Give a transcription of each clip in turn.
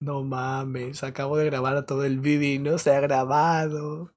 No mames, acabo de grabar todo el vídeo y no se ha grabado.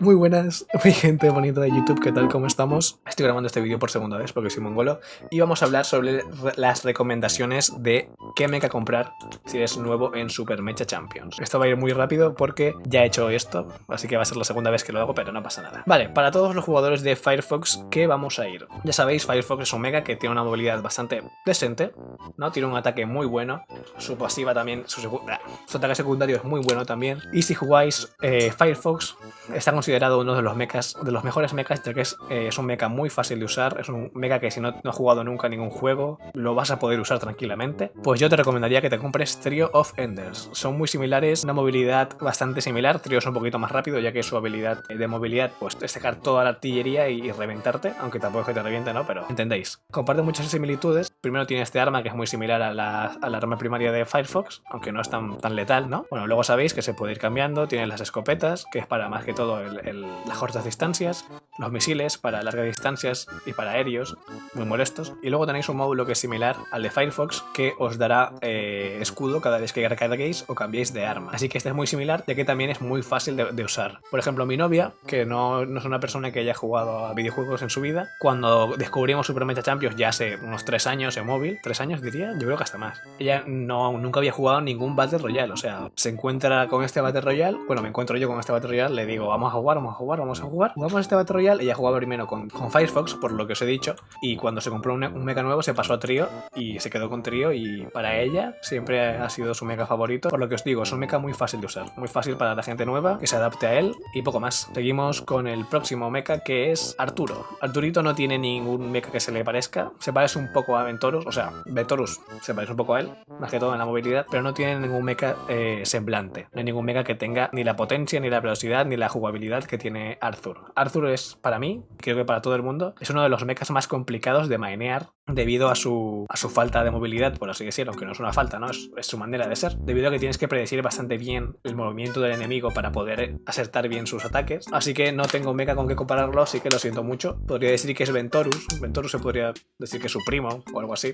Muy buenas, mi gente bonita de YouTube, ¿qué tal? ¿Cómo estamos? Estoy grabando este vídeo por segunda vez porque soy mongolo y vamos a hablar sobre las recomendaciones de qué mecha comprar si eres nuevo en Super Mecha Champions. Esto va a ir muy rápido porque ya he hecho esto, así que va a ser la segunda vez que lo hago, pero no pasa nada. Vale, para todos los jugadores de Firefox, ¿qué vamos a ir? Ya sabéis, Firefox es un mecha que tiene una movilidad bastante decente, ¿no? Tiene un ataque muy bueno, su pasiva también, su, su ataque secundario es muy bueno también, y si jugáis eh, Firefox, está considerado uno de los mechas, de los mejores mechas, ya que es, eh, un mecha muy fácil de usar, es un mecha que si no, has jugado nunca ningún juego, lo vas a poder usar tranquilamente. Pues yo te recomendaría que te compres Trio of Enders. Son muy similares, una movilidad bastante similar, Trio es un poquito más rápido, ya que su habilidad de movilidad pues, es sacar toda la artillería y, reventarte, aunque tampoco es que te reviente, ¿no? Pero entendéis. Comparte muchas similitudes. Primero tiene este arma que es muy similar a la, arma primaria de Firefox, aunque no es tan, tan letal, ¿no? Bueno, luego sabéis que se puede ir cambiando, tiene las escopetas, que es para más que todo el, las cortas distancias, los misiles para largas distancias y para aéreos, muy molestos. Y luego tenéis un módulo que es similar al de Firefox, que os dará eh, escudo cada vez que recarguéis o cambiéis de arma. Así que este es muy similar, ya que también es muy fácil de, usar. Por ejemplo, mi novia, que no, no, es una persona que haya jugado a videojuegos en su vida, cuando descubrimos Super Mecha Champions ya hace unos 3 años en móvil, 3 años diría, yo creo que hasta más. Ella no, nunca había jugado ningún Battle Royale, o sea, se encuentra con este Battle Royale, bueno, me encuentro yo con este Battle Royale, le digo, vamos a jugar, vamos a jugar, vamos a jugar. Jugamos este Battle Royale, ella jugaba primero con, con, Firefox, por lo que os he dicho, y cuando se compró un, un, mecha nuevo se pasó a Trio y se quedó con Trio y para ella siempre ha sido su mecha favorito, por lo que os digo, es un mecha muy fácil de usar, muy fácil para la gente nueva, que se adapte a él y poco más. Seguimos con el próximo mecha que es Arturo. Arturito no tiene ningún mecha que se le parezca, se parece un poco a Ventorus, o sea, Ventorus se parece un poco a él, más que todo en la movilidad, pero no tiene ningún mecha eh, semblante, no hay ningún mecha que tenga ni la potencia, ni la velocidad, ni la jugabilidad que tiene Arthur. Arthur es, para mí, creo que para todo el mundo, es uno de los mechas más complicados de mainear debido a su, a su falta de movilidad, por así decirlo, aunque no es una falta, ¿no? Es, su manera de ser, debido a que tienes que predecir bastante bien el movimiento del enemigo para poder acertar bien sus ataques. Así que no tengo un mecha con que compararlo, así que lo siento mucho. Podría decir que es Ventorus, Ventorus se podría decir que es su primo o algo así.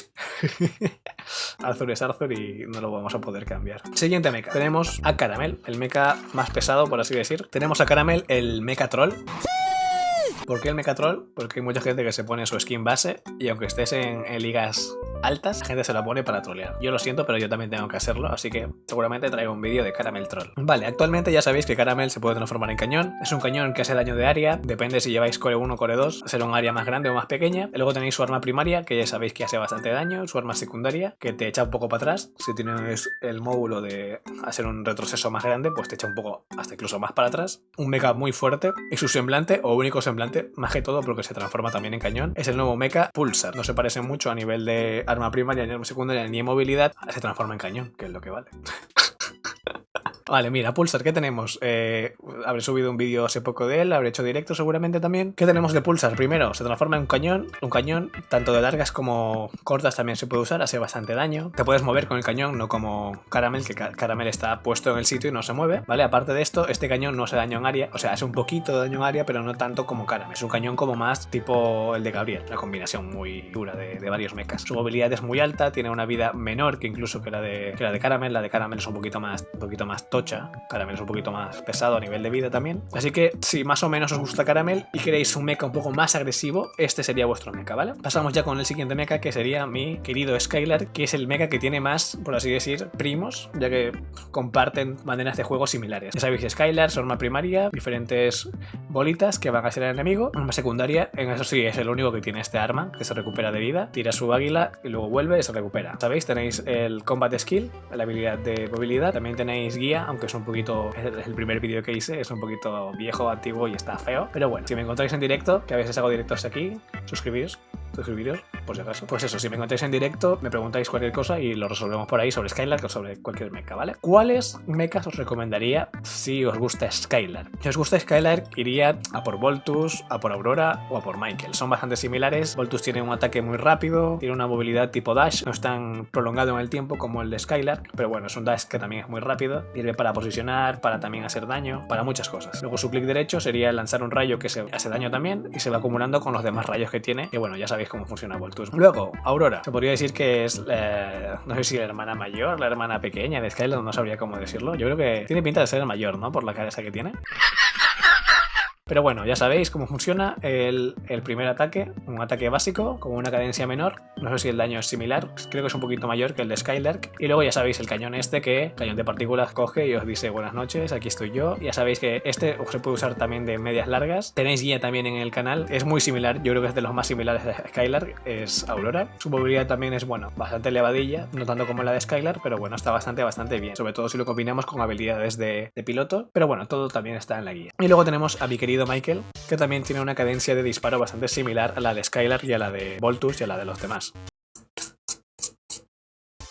Arthur es Arthur y no lo vamos a poder cambiar. Siguiente mecha, tenemos a Caramel, el mecha más pesado, por así decir. Tenemos a Caramel, el mecha troll. ¿Por qué el Mechatroll? Porque hay mucha gente que se pone su skin base y aunque estés en, ligas altas, la gente se la pone para trolear. Yo lo siento, pero yo también tengo que hacerlo, así que seguramente traigo un vídeo de Caramel Troll. Vale, actualmente ya sabéis que Caramel se puede transformar en cañón. Es un cañón que hace daño de área, depende si lleváis core 1 o core 2, será un área más grande o más pequeña. luego tenéis su arma primaria, que ya sabéis que hace bastante daño, su arma secundaria, que te echa un poco para atrás. Si tienes el módulo de hacer un retroceso más grande, pues te echa un poco hasta incluso más para atrás. Un mecha muy fuerte y su semblante o único semblante más que todo porque se transforma también en cañón, es el nuevo mecha Pulsar. No se parece mucho a nivel de arma primaria ni arma secundaria ni movilidad, se transforma en cañón, que es lo que vale. Vale, mira, Pulsar, ¿qué tenemos? Eh, habré subido un vídeo hace poco de él, habré hecho directo seguramente también. ¿Qué tenemos de Pulsar? Primero, se transforma en un cañón. Un cañón, tanto de largas como cortas también se puede usar, hace bastante daño. Te puedes mover con el cañón, no como Caramel, que Caramel está puesto en el sitio y no se mueve. Vale, aparte de esto, este cañón no hace daño en área, o sea, hace un poquito de daño en área, pero no tanto como Caramel. Es un cañón como más tipo el de Gabriel, la combinación muy dura de, varios mechas. Su movilidad es muy alta, tiene una vida menor que incluso que la de, que la de Caramel. La de Caramel es un poquito más, un poquito más tocha. Caramel es un poquito más pesado a nivel de vida también. Así que si más o menos os gusta Caramel y queréis un mecha un poco más agresivo, este sería vuestro mecha, ¿vale? Pasamos ya con el siguiente mecha que sería mi querido Skylar, que es el mecha que tiene más, por así decir, primos, ya que comparten maneras de juego similares. Ya sabéis, Skylar, su arma primaria, diferentes bolitas que van a ser el enemigo, arma secundaria, en eso sí es el único que tiene este arma, que se recupera de vida, tira su águila y luego vuelve y se recupera. ¿Sabéis? Tenéis el combat skill, la habilidad de movilidad, también tenéis guía, aunque es un poquito, es el primer vídeo que hice, es un poquito viejo, antiguo y está feo, pero bueno, si me encontráis en directo, que a veces hago directos aquí, suscribíos, suscribiros, por si acaso. Pues eso, si me encontráis en directo, me preguntáis cualquier cosa y lo resolvemos por ahí sobre Skylar o sobre cualquier mecha, ¿vale? ¿Cuáles mechas os recomendaría si os gusta Skylar? Si os gusta Skylar, iría a por Voltus, a por Aurora o a por Michael. Son bastante similares. Voltus tiene un ataque muy rápido, tiene una movilidad tipo dash, no es tan prolongado en el tiempo como el de Skylar, pero bueno, es un dash que también es muy rápido, sirve para posicionar, para también hacer daño, para muchas cosas. Luego su clic derecho sería lanzar un rayo que se hace daño también y se va acumulando con los demás rayos que tiene, que bueno, ya sabéis cómo funciona Voltus. Luego, Aurora. Se podría decir que es, no sé si la hermana mayor, la hermana pequeña de Skylar, no sabría cómo decirlo. Yo creo que tiene pinta de ser el mayor, ¿no? Por la cara esa que tiene. Pero bueno, ya sabéis cómo funciona el, primer ataque, un ataque básico con una cadencia menor, no sé si el daño es similar, creo que es un poquito mayor que el de Skylark, y luego ya sabéis el cañón este que, cañón de partículas, coge y os dice buenas noches, aquí estoy yo, ya sabéis que este se puede usar también de medias largas, tenéis guía también en el canal, es muy similar, yo creo que es de los más similares a Skylark, es Aurora, su movilidad también es, bueno, bastante elevadilla, no tanto como la de Skylark, pero bueno, está bastante, bastante bien, sobre todo si lo combinamos con habilidades de, de piloto, pero bueno, todo también está en la guía. Y luego tenemos a mi querido Michael, que también tiene una cadencia de disparo bastante similar a la de Skylar y a la de Voltus y a la de los demás.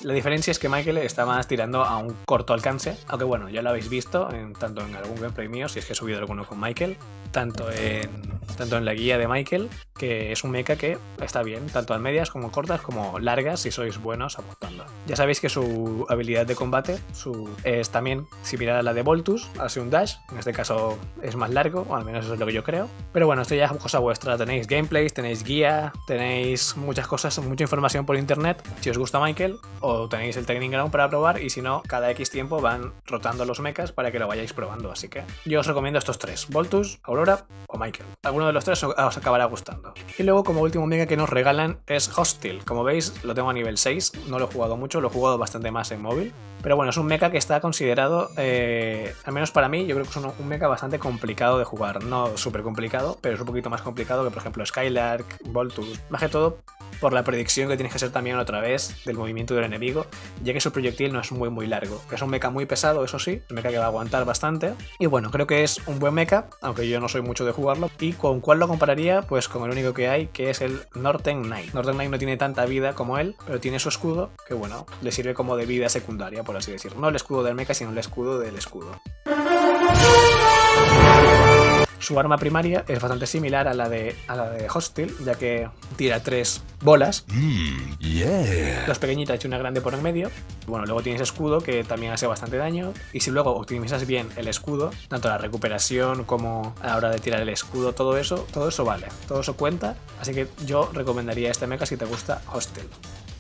La diferencia es que Michael está más tirando a un corto alcance, aunque bueno, ya lo habéis visto en, tanto en algún gameplay mío, si es que he subido alguno con Michael, tanto en tanto en la guía de Michael, que es un mecha que está bien, tanto en medias como cortas como largas si sois buenos apuntando. Ya sabéis que su habilidad de combate su, es también similar a la de Voltus, hace un dash, en este caso es más largo, o al menos eso es lo que yo creo. Pero bueno, esto ya es cosa vuestra, tenéis gameplays, tenéis guía, tenéis muchas cosas, mucha información por internet, si os gusta Michael, tenéis el Training Ground para probar, y si no, cada X tiempo van rotando los mechas para que lo vayáis probando, así que yo os recomiendo estos tres, Voltus, Aurora o Michael. Alguno de los tres os acabará gustando. Y luego como último mega que nos regalan es Hostile. Como veis lo tengo a nivel 6, no lo he jugado mucho, lo he jugado bastante más en móvil. Pero bueno, es un mecha que está considerado, eh, al menos para mí, yo creo que es un, un mecha bastante complicado de jugar. No súper complicado, pero es un poquito más complicado que por ejemplo Skylark, Voltus. Más que todo por la predicción que tienes que hacer también otra vez del movimiento del enemigo, ya que su proyectil no es muy muy largo. Es un mecha muy pesado, eso sí, un mecha que va a aguantar bastante. Y bueno, creo que es un buen mecha, aunque yo no soy mucho de jugarlo. ¿Y con cuál lo compararía? Pues con el único que hay, que es el Northern Knight. Northern Knight no tiene tanta vida como él, pero tiene su escudo, que bueno, le sirve como de vida secundaria, por así decirlo. No el escudo del mecha, sino el escudo del escudo. Su arma primaria es bastante similar a la de, a la de Hostile, ya que tira tres bolas, mm, dos pequeñitas y una grande por en medio. Bueno, luego tienes escudo que también hace bastante daño. Y si luego optimizas bien el escudo, tanto la recuperación como a la hora de tirar el escudo, todo eso, todo eso vale, todo eso cuenta. Así que yo recomendaría este mecha si te gusta Hostile.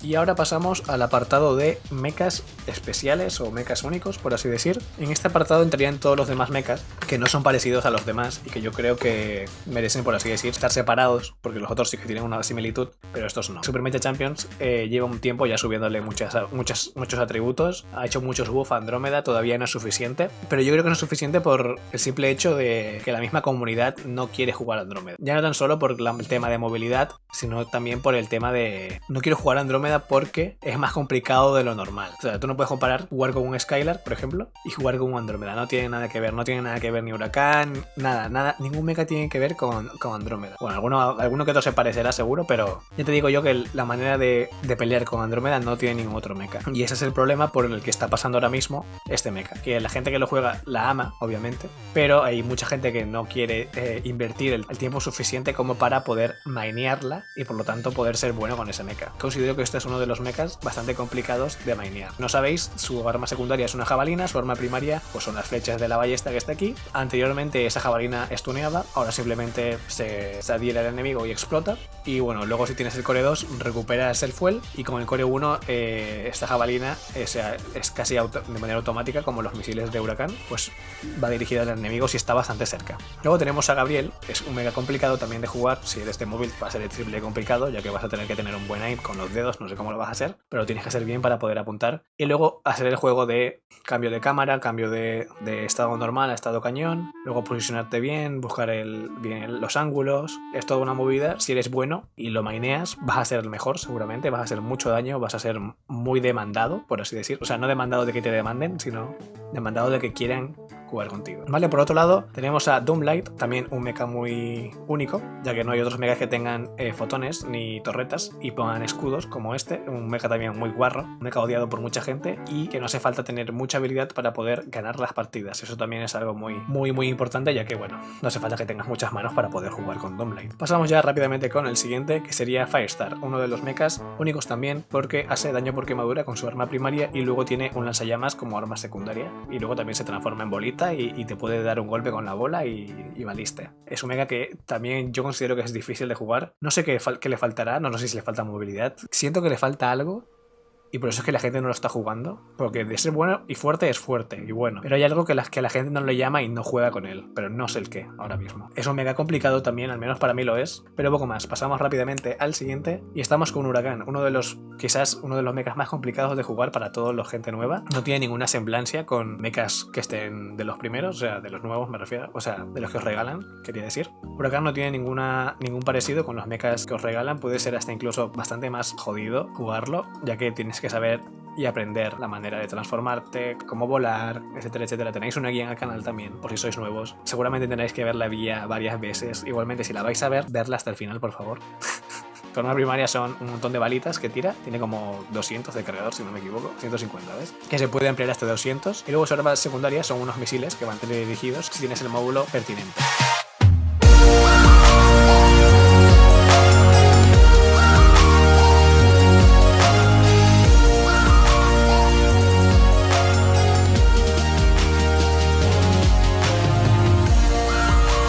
Y ahora pasamos al apartado de mechas especiales o mechas únicos, por así decir. En este apartado entrarían todos los demás mechas que no son parecidos a los demás y que yo creo que merecen, por así decir, estar separados, porque los otros sí que tienen una similitud, pero estos no. Super Mecha Champions eh, lleva un tiempo ya subiéndole muchas, muchas, muchos atributos, ha hecho muchos buff a Andrómeda, todavía no es suficiente, pero yo creo que no es suficiente por el simple hecho de que la misma comunidad no quiere jugar a Andrómeda. Ya no tan solo por el tema de movilidad, sino también por el tema de no quiero jugar Andrómeda porque es más complicado de lo normal. O sea, tú no puedes comparar jugar con un Skylar, por ejemplo, y jugar con un Andrómeda. No tiene nada que ver, no tiene nada que ver ni Huracán, nada, nada, ningún mecha tiene que ver con, con Andrómeda. Bueno, alguno, alguno que otro se parecerá seguro, pero ya te digo yo que la manera de, de pelear con Andrómeda no tiene ningún otro mecha. Y ese es el problema por el que está pasando ahora mismo este mecha. Que la gente que lo juega la ama, obviamente, pero hay mucha gente que no quiere eh, invertir el, tiempo suficiente como para poder mainearla y por lo tanto poder ser bueno con ese mecha. Considero que esto es uno de los mechas bastante complicados de mainear. No sabéis, su arma secundaria es una jabalina, su arma primaria pues son las flechas de la ballesta que está aquí. Anteriormente esa jabalina estuneaba, ahora simplemente se, adhiere al enemigo y explota. Y bueno, luego si tienes el core 2 recuperas el fuel y con el core 1 eh, esta jabalina es, es casi de manera automática como los misiles de huracán, pues va dirigida al enemigo si está bastante cerca. Luego tenemos a Gabriel, es un mega complicado también de jugar, si eres de móvil va a ser el triple complicado ya que vas a tener que tener un buen aim con los dedos, no sé cómo lo vas a hacer, pero tienes que hacer bien para poder apuntar. Y luego hacer el juego de cambio de cámara, cambio de, estado normal a estado cañón, luego posicionarte bien, buscar el, bien los ángulos. Es toda una movida. Si eres bueno y lo maineas, vas a ser el mejor seguramente, vas a hacer mucho daño, vas a ser muy demandado, por así decir. O sea, no demandado de que te demanden, sino demandado de que quieran jugar contigo. Vale, por otro lado tenemos a Doomlight, también un mecha muy único, ya que no hay otros mechas que tengan eh, fotones ni torretas y pongan escudos como este, un mecha también muy guarro, un mecha odiado por mucha gente y que no hace falta tener mucha habilidad para poder ganar las partidas. Eso también es algo muy, muy, muy importante, ya que bueno, no hace falta que tengas muchas manos para poder jugar con Doomlight. Pasamos ya rápidamente con el siguiente, que sería Firestar, uno de los mechas únicos también porque hace daño por quemadura con su arma primaria y luego tiene un lanzallamas como arma secundaria y luego también se transforma en bolita y, te puede dar un golpe con la bola y, y, valiste. Es un mega que también yo considero que es difícil de jugar. No sé qué, qué le faltará, no, no sé si le falta movilidad. Siento que le falta algo, y por eso es que la gente no lo está jugando. Porque de ser bueno y fuerte es fuerte y bueno. Pero hay algo que la, que la gente no le llama y no juega con él. Pero no sé el qué ahora mismo. Es un mega complicado también, al menos para mí lo es. Pero poco más. Pasamos rápidamente al siguiente. Y estamos con Huracán. Uno de los, quizás uno de los mechas más complicados de jugar para todos los gente nueva. No tiene ninguna semblancia con mechas que estén de los primeros. O sea, de los nuevos me refiero. O sea, de los que os regalan, quería decir. Huracán no tiene ninguna, ningún parecido con los mechas que os regalan. Puede ser hasta incluso bastante más jodido jugarlo. Ya que tienes que saber y aprender la manera de transformarte, cómo volar, etcétera, etcétera. Tenéis una guía en el canal también, por si sois nuevos. Seguramente tendréis que ver la guía varias veces. Igualmente, si la vais a ver, verla hasta el final, por favor. Forma primaria son un montón de balitas que tira, tiene como 200 de cargador, si no me equivoco, 150, ¿ves? Que se puede ampliar hasta 200. Y luego su arma secundaria son unos misiles que van tener dirigidos si tienes el módulo pertinente.